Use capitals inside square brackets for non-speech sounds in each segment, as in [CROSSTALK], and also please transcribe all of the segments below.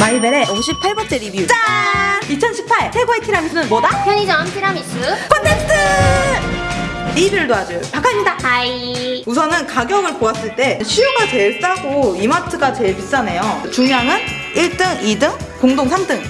라벨의 58번째 리뷰. 짠! 2018 최고의 티라미수는 뭐다? 편의점 티라미수. 콘테스트! 리뷰를 도와줄 박하입니다. Hi. 우선은 가격을 보았을 때 CU가 제일 싸고 이마트가 제일 비싸네요. 중량은 1등, 2등, 공동 3등.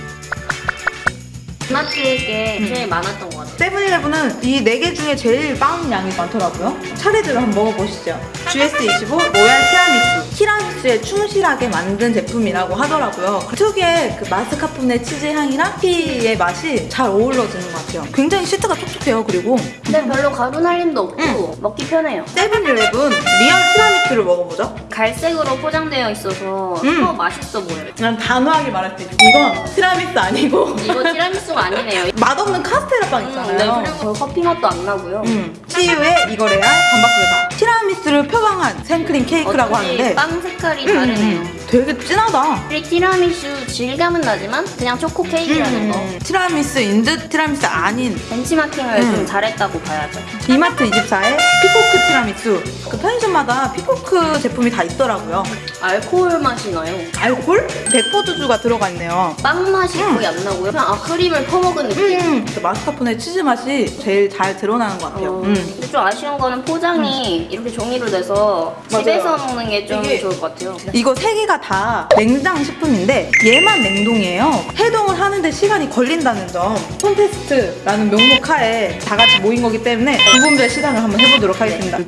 이마트 게 제일 많았던 것 같아요. 세븐일레븐은 이 4개 중에 제일 빵 양이 많더라고요. 차례대로 한번 먹어보시죠. GS25 로얄 티라미수 티라미수에 충실하게 만든 제품이라고 하더라고요. 특유의 그 마스카포네 치즈 향이랑 커피의 맛이 잘 어우러지는 것 같아요. 굉장히 시트가 촉촉해요 그리고. 근데 별로 가루 날림도 없고 먹기 편해요. 세븐일레븐 리얼 티라미수를 먹어보죠. 갈색으로 포장되어 있어서 음. 더 맛있어 보여요. 난 단호하게 말할 수 있어. 이건 티라미수 아니고. 이거 티라미수가 아니네요. [LAUGHS] 맛없는 카스테라 빵 음, 네, 있잖아요. 그리고 커피 맛도 안 나고요. 음, CU의 이거 레알 반박불가. 티라미수를 표방한 생크림 케이크라고 하는데. 빵 색깔이 음, 다르네요. 음, 되게 진하다. 이 티라미수 질감은 나지만 그냥 초코 케이크라는 거. 음, 티라미수 인 듯 티라미수 아닌. 벤치마킹을 음. 좀 잘했다고 봐야죠. 이마트 24의 피코크 티라미수. 그 편의점마다 피코크 제품이 다 있더라고요. 알코올 맛이 나요? 알콜? 백포두주가 들어가 있네요. 빵 맛이 음. 거의 안 나고요. 그냥 아 크림을 퍼먹은 느낌. 음, 그 마스카포네 치즈 맛이 제일 잘 드러나는 것 같아요. 어, 음. 좀 아쉬운 거는 포장이 이렇게 종이로 돼서 맞아요. 집에서 먹는 게 좀 좋을 것 같아요. 이거 세 개가 다 냉장 식품인데 얘만 냉동이에요. 해동을 하는데 시간이 걸린다는 점. 콘테스트라는 명목 하에 다 같이 모인 거기 때문에 부문별 시상을 한번 해보도록 하겠습니다.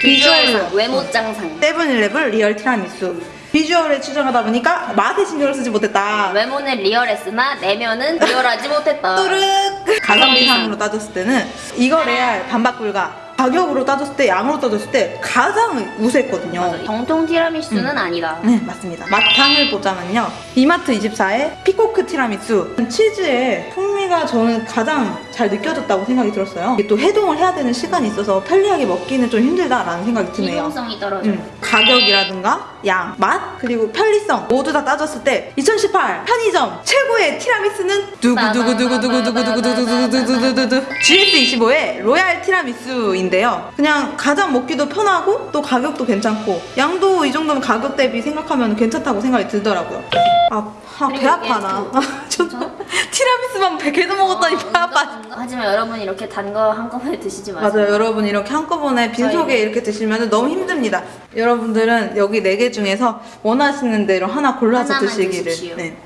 비주얼상, 외모짱상. 세븐일레븐 리얼 티라미수. 비주얼에 치중하다 보니까 맛에 신경을 쓰지 못했다. 외모는 리얼했으나 내면은 리얼하지 못했다. 또르 가성비상으로 따졌을 때는 이거 레알 반박 불가. 가격으로 따졌을 때 양으로 따졌을 때 가장 우세했거든요. 맞아. 정통 티라미수는 음. 아니다. 네 맞습니다 맛상을 보자면요 이마트 24의 피코크 티라미수 치즈의 풍미가 저는 가장 잘 느껴졌다고 생각이 들었어요 또 해동을 해야 되는 시간이 있어서 편리하게 먹기는 좀 힘들다라는 생각이 드네요 기동성이 떨어져. 요 음, 가격이라든가 양, 맛, 그리고 편리성 모두 다 따졌을 때 2018 편의점 최고의 티라미수는 두구두구두구두구두구두구두구두구두구두구두구 GS25의 로얄 티라미수인 데요 그냥 가장 먹기도 편하고 또 가격도 괜찮고 양도 이 정도면 가격 대비 생각하면 괜찮다고 생각이 들더라고요 아, 아, [LAUGHS] 배 아파 나? 티라미수만 계속 먹었더니 배 아파 하지만 여러분 이렇게 단 거 한꺼번에 드시지 마세요. 맞아요. 여러분 이렇게 한꺼번에 빈속에 저희- 이렇게 드시면 너무 힘듭니다. 여러분들은 여기 네개 중에서 원하시는 대로 하나 골라서 드시기를. 네.